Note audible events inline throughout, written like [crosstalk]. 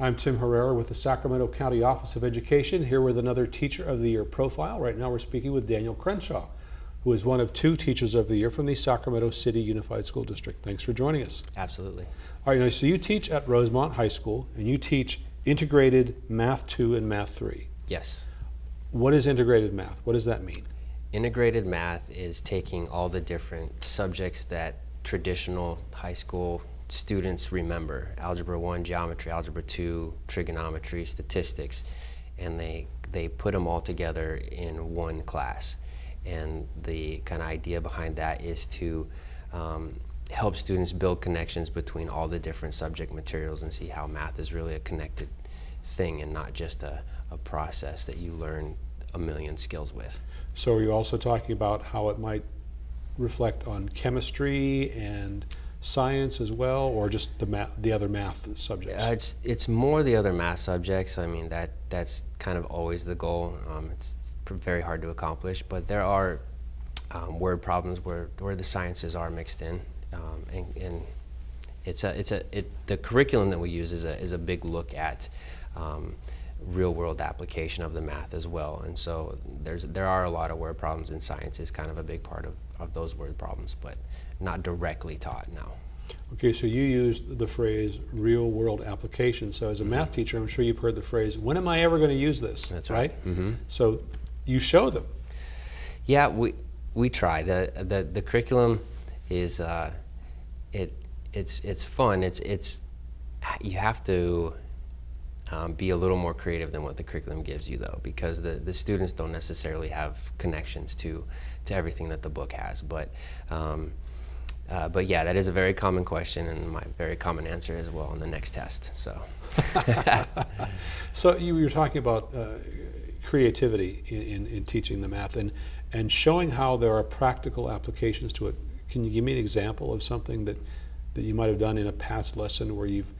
I'm Tim Herrera with the Sacramento County Office of Education, here with another Teacher of the Year profile. Right now we're speaking with Daniel Crenshaw, who is one of two Teachers of the Year from the Sacramento City Unified School District. Thanks for joining us. Absolutely. All right, now, so you teach at Rosemont High School, and you teach integrated Math 2 and Math 3. Yes. What is integrated math? What does that mean? Integrated math is taking all the different subjects that traditional high school students remember. Algebra 1, geometry, algebra 2, trigonometry, statistics, and they, they put them all together in one class. And the kind of idea behind that is to um, help students build connections between all the different subject materials and see how math is really a connected thing and not just a, a process that you learn a million skills with. So are you also talking about how it might reflect on chemistry and science as well, or just the the other math subjects? Uh, it's it's more the other math subjects. I mean that that's kind of always the goal. Um, it's very hard to accomplish, but there are um, word problems where where the sciences are mixed in, um, and, and, it's a it's a it the curriculum that we use is a is a big look at. Real world application of the math as well and so there's there are a lot of word problems in science is kind of a big part of, of those word problems but not directly taught now. Okay, so you used the phrase real world application. So as a math teacher, I'm sure you've heard the phrase, when am I ever going to use this? That's right. right? Mm -hmm. So you show them. Yeah, we, we try. The, the, the curriculum is, uh, it, it's, it's fun. It's, it's, you have to um, be a little more creative than what the curriculum gives you though because the, the students don't necessarily have connections to, to everything that the book has. But um, uh, but yeah, that is a very common question and my very common answer as well on the next test. So, [laughs] so you were talking about uh, creativity in, in, in, teaching the math and, and showing how there are practical applications to it. Can you give me an example of something that, that you might have done in a past lesson where you've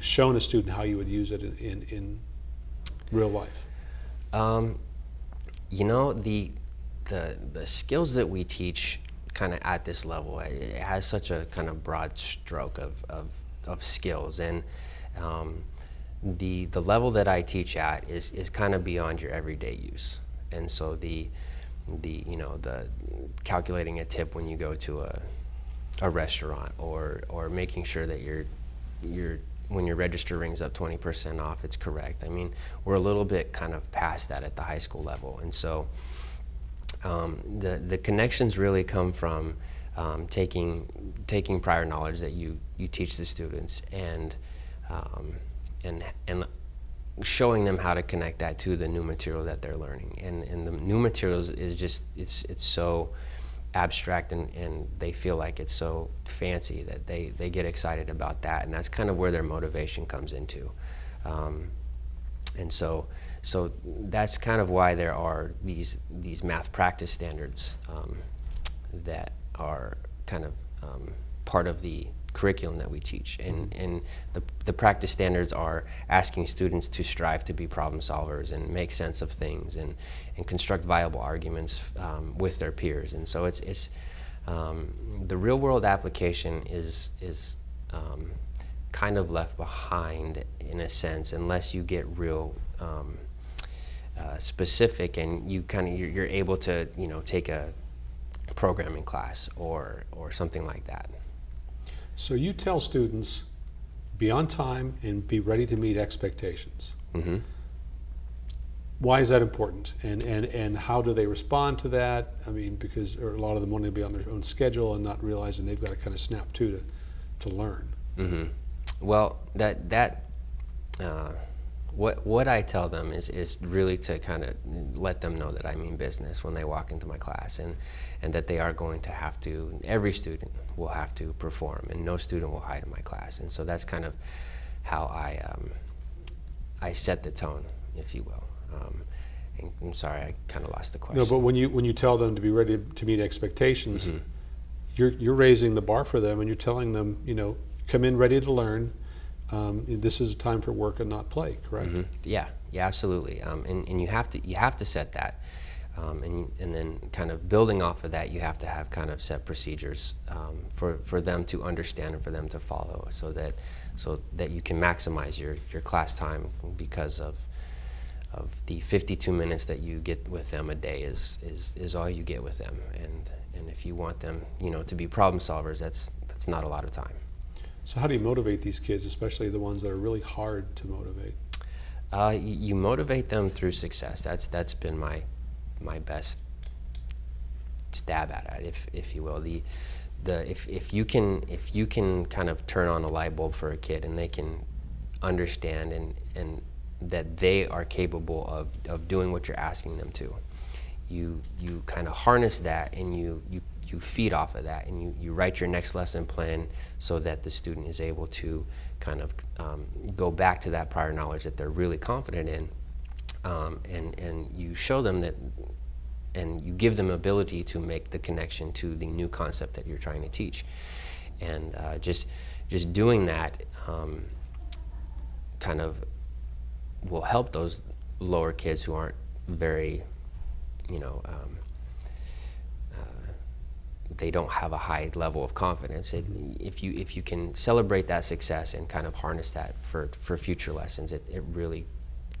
shown a student how you would use it in, in, in real life? Um, you know, the, the, the skills that we teach kind of at this level. It has such a kind of broad stroke of, of, of skills. And um, the, the level that I teach at is, is kind of beyond your everyday use. And so the, the, you know, the calculating a tip when you go to a, a restaurant or, or making sure that you're, you're when your register rings up 20% off, it's correct. I mean, we're a little bit kind of past that at the high school level. And so um, the, the connections really come from um, taking, taking prior knowledge that you, you teach the students and, um, and, and showing them how to connect that to the new material that they're learning. And, and the new materials is just, it's, it's so abstract and, and they feel like it's so fancy that they, they get excited about that. And that's kind of where their motivation comes into. Um, and so so that's kind of why there are these, these math practice standards um, that are kind of um, part of the curriculum that we teach. And, mm-hmm. and the, the practice standards are asking students to strive to be problem solvers and make sense of things and, and construct viable arguments um, with their peers. And so it's, it's um, the real world application is, is um, kind of left behind in a sense unless you get real um, uh, specific and you kind of you're, you're, able to you know take a programming class or or something like that. So you tell students be on time and be ready to meet expectations. Mm -hmm. Why is that important? And, and, and how do they respond to that? I mean, because a lot of them want to be on their own schedule and not realizing they've got to kind of snap to to, to learn. Mm -hmm. Well, that, that uh, what, what I tell them is, is really to kind of let them know that I mean business when they walk into my class and, and that they are going to have to, every student will have to perform and no student will hide in my class. And so that's kind of how I, um, I set the tone, if you will. Um, I'm sorry, I kind of lost the question. No, but when you, when you tell them to be ready to meet expectations, mm -hmm. you're, you're raising the bar for them and you're telling them, you know, come in ready to learn, um, this is a time for work and not play, correct? Mm -hmm. Yeah, yeah, absolutely. Um, and, and you have to you have to set that. Um, and, and then kind of building off of that, you have to have kind of set procedures um, for, for them to understand and for them to follow so that, so that you can maximize your, your class time because of, of the 52 minutes that you get with them a day is, is, is all you get with them. And, and if you want them, you know, to be problem solvers, that's, that's not a lot of time. So how do you motivate these kids, especially the ones that are really hard to motivate? Uh, you, motivate them through success. That's, that's been my, my best stab at it, if, if you will. The, the, if, if, you can, if you can kind of turn on a light bulb for a kid and they can understand and, and that they are capable of, of doing what you're asking them to, you, you kind of harness that and you, you, you feed off of that and you, you write your next lesson plan so that the student is able to kind of um, go back to that prior knowledge that they're really confident in um, and, and you show them that and you give them ability to make the connection to the new concept that you're trying to teach. And uh, just just doing that um, kind of will help those lower kids who aren't very you know um, they don't have a high level of confidence. It, if you if you can celebrate that success and kind of harness that for for future lessons, it, it really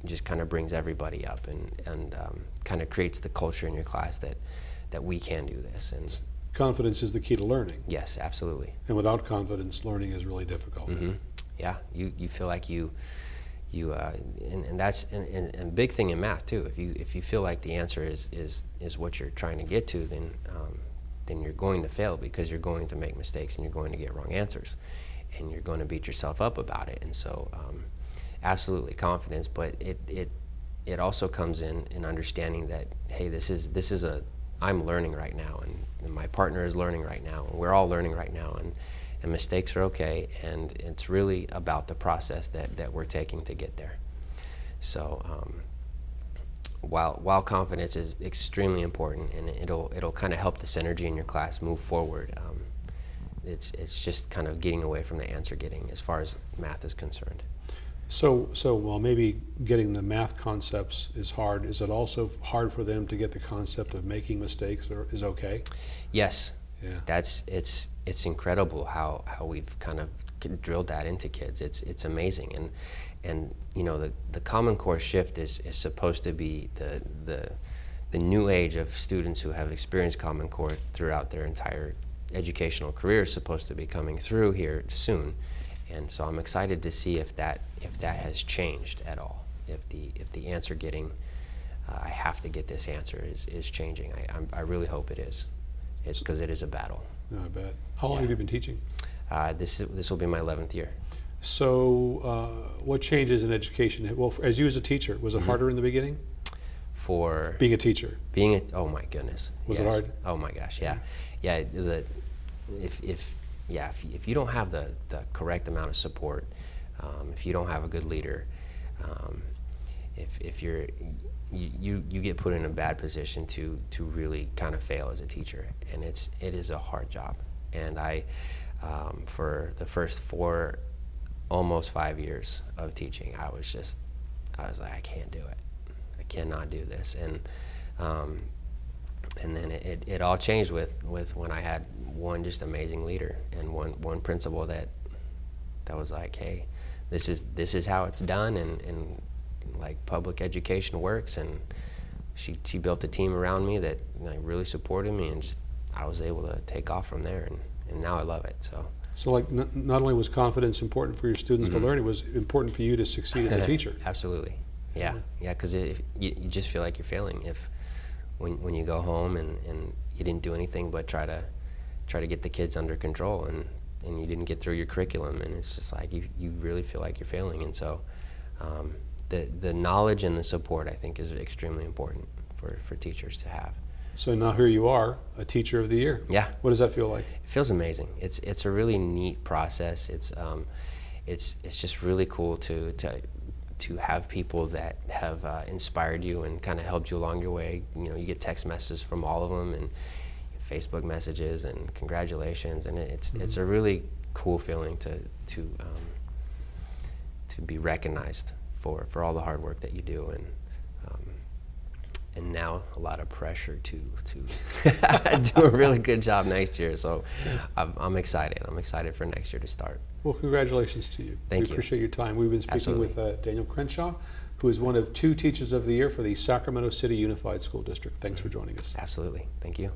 just kind of brings everybody up and and um, kind of creates the culture in your class that that we can do this. And Confidence is the key to learning, yes, absolutely. and without confidence, learning is really difficult. hmm Yeah, you, you feel like you you uh, and, and that's and, and, and big thing in math too. If you if you feel like the answer is is is what you're trying to get to, then um, then you're going to fail because you're going to make mistakes and you're going to get wrong answers, and you're going to beat yourself up about it. And so, um, absolutely confidence, but it it it also comes in in understanding that hey, this is this is a I'm learning right now, and, and my partner is learning right now, and we're all learning right now, and and mistakes are okay, and it's really about the process that that we're taking to get there. So. Um, while, while confidence is extremely important and it'll, it'll kind of help the synergy in your class move forward, um, it's, it's just kind of getting away from the answer getting as far as math is concerned. So, so while maybe getting the math concepts is hard, is it also hard for them to get the concept of making mistakes or is okay? Yes, Yeah. that's it's it's incredible how, how we've kind of drilled that into kids. It's it's amazing, and and you know the, the Common Core shift is, is supposed to be the the the new age of students who have experienced Common Core throughout their entire educational career is supposed to be coming through here soon, and so I'm excited to see if that if that has changed at all. If the if the answer getting uh, I have to get this answer is, is changing. I, I'm, I really hope it is. Because it is a battle. No, I bet. How long Yeah. have you been teaching? Uh, this is, this will be my 11th year. So, uh, what changes in education? Well, for- as you as a teacher, was it Mm-hmm. harder in the beginning? For Being a teacher. being a, oh my goodness. Was it hard? Oh my gosh, yeah. Yeah, the, if, if, yeah, if, you- if you don't have the, the correct amount of support, um, if you don't have a good leader, um, if, if you're, you, you, you get put in a bad position to, to really kind of fail as a teacher. And it's, it is a hard job. And I, um, for the first four, almost five years of teaching, I was just, I was like, I can't do it. I cannot do this. And, um, and then it, it, it all changed with, with when I had one just amazing leader and one, one principal that, that was like, hey, this is, this is how it's done and, and like public education works. And she, she built a team around me that like, really supported me and just, I was able to take off from there. And, and now I love it. So. So, like, n- not only was confidence important for your students Mm-hmm. to learn, it was important for you to succeed as a [laughs] teacher. Absolutely. Yeah. Yeah, because you, you just feel like you're failing if when, when you go home and, and you didn't do anything but try to try to get the kids under control and, and you didn't get through your curriculum and it's just like you, you really feel like you're failing and so um, the, the knowledge and the support I think is extremely important for, for teachers to have. So now here you are, a teacher of the year. Yeah. What does that feel like? It feels amazing. It's it's a really neat process. It's um, it's it's just really cool to to to have people that have uh, inspired you and kind of helped you along your way. You know, you get text messages from all of them and Facebook messages and congratulations, and it's it's a really cool feeling to to um, to be recognized for for all the hard work that you do and. Um, and now a lot of pressure to to [laughs] do a really good job next year. So I'm, I'm excited. I'm excited for next year to start. Well, congratulations to you. Thank we you. appreciate your time. We've been speaking Absolutely. with uh, Daniel Crenshaw, who is one of two Teachers of the Year for the Sacramento City Unified School District. Thanks for joining us. Absolutely. Thank you.